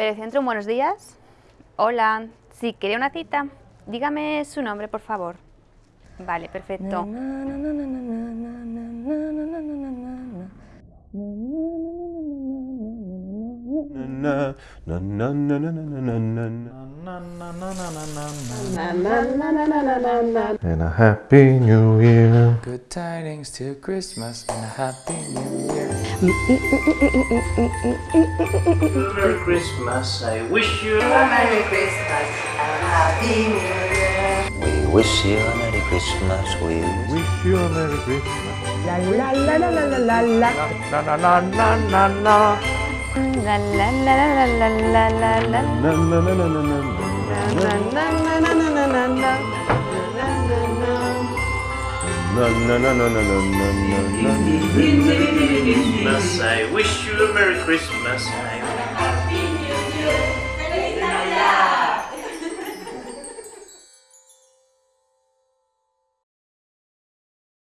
Perecentrum, buenos días. Hola, sí, quería una cita. Dígame su nombre, por favor. Vale, perfecto. And a happy new year. Good tidings till Christmas and a happy new year. Merry Christmas, I wish you a Merry Christmas and Happy New Year. We wish you a Merry Christmas. We Wish you a Merry Christmas. La la la la la la la la la la la. Na, na, na, na, na, na. Na, na, na, na, na, na, na, na. Na, na, na, na, na, na, I wish you a Merry Christmas.